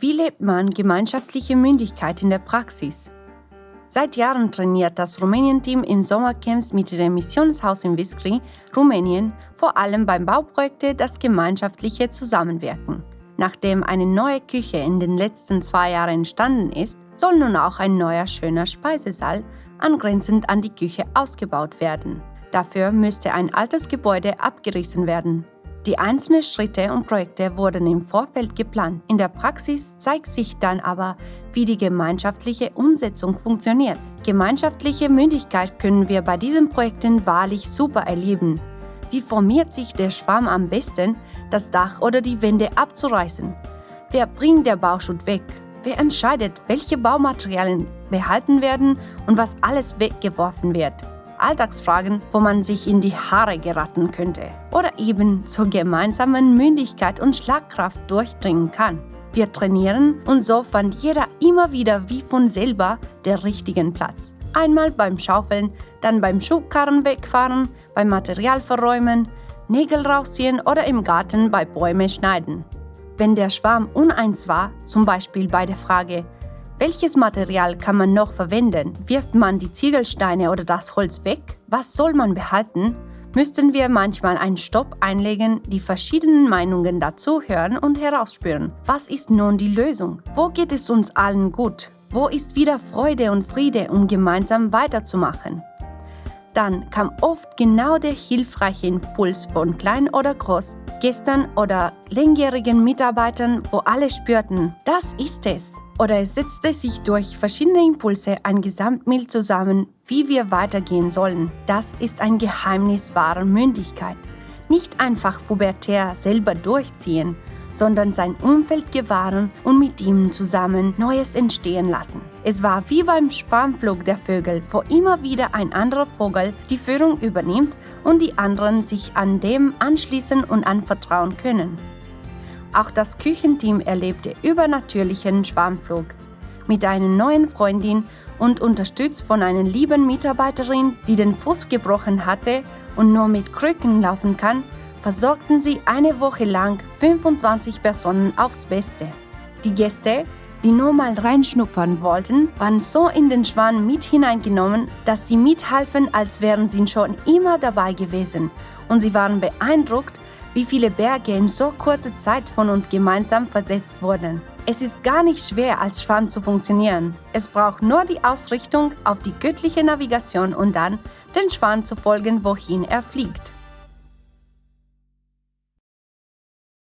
Wie lebt man gemeinschaftliche Mündigkeit in der Praxis? Seit Jahren trainiert das Rumänien-Team in Sommercamps mit dem Missionshaus in Viskri, Rumänien, vor allem beim Bauprojekte das gemeinschaftliche Zusammenwirken. Nachdem eine neue Küche in den letzten zwei Jahren entstanden ist, soll nun auch ein neuer schöner Speisesaal angrenzend an die Küche ausgebaut werden. Dafür müsste ein altes Gebäude abgerissen werden. Die einzelnen Schritte und Projekte wurden im Vorfeld geplant. In der Praxis zeigt sich dann aber, wie die gemeinschaftliche Umsetzung funktioniert. Gemeinschaftliche Mündigkeit können wir bei diesen Projekten wahrlich super erleben. Wie formiert sich der Schwarm am besten, das Dach oder die Wände abzureißen? Wer bringt der Bauschutt weg? Wer entscheidet, welche Baumaterialien behalten werden und was alles weggeworfen wird? Alltagsfragen, wo man sich in die Haare geraten könnte oder eben zur gemeinsamen Mündigkeit und Schlagkraft durchdringen kann. Wir trainieren und so fand jeder immer wieder wie von selber den richtigen Platz. Einmal beim Schaufeln, dann beim Schubkarren wegfahren, beim Material verräumen, Nägel rausziehen oder im Garten bei Bäume schneiden. Wenn der Schwarm uneins war, zum Beispiel bei der Frage, welches Material kann man noch verwenden? Wirft man die Ziegelsteine oder das Holz weg? Was soll man behalten? Müssten wir manchmal einen Stopp einlegen, die verschiedenen Meinungen dazu hören und herausspüren. Was ist nun die Lösung? Wo geht es uns allen gut? Wo ist wieder Freude und Friede, um gemeinsam weiterzumachen? Dann kam oft genau der hilfreiche Impuls von klein oder groß, Gästen oder langjährigen Mitarbeitern, wo alle spürten, das ist es. Oder es setzte sich durch verschiedene Impulse ein Gesamtbild zusammen, wie wir weitergehen sollen. Das ist ein Geheimnis wahrer Mündigkeit. Nicht einfach pubertär selber durchziehen, sondern sein Umfeld gewahren und mit ihm zusammen Neues entstehen lassen. Es war wie beim Spanflug der Vögel, wo immer wieder ein anderer Vogel die Führung übernimmt und die anderen sich an dem anschließen und anvertrauen können. Auch das Küchenteam erlebte übernatürlichen Schwarmflug. Mit einer neuen Freundin und unterstützt von einer lieben Mitarbeiterin, die den Fuß gebrochen hatte und nur mit Krücken laufen kann, versorgten sie eine Woche lang 25 Personen aufs Beste. Die Gäste, die nur mal reinschnuppern wollten, waren so in den Schwan mit hineingenommen, dass sie mithalfen, als wären sie schon immer dabei gewesen. Und sie waren beeindruckt, wie viele Berge in so kurzer Zeit von uns gemeinsam versetzt wurden. Es ist gar nicht schwer, als Schwan zu funktionieren. Es braucht nur die Ausrichtung auf die göttliche Navigation und dann den Schwan zu folgen, wohin er fliegt.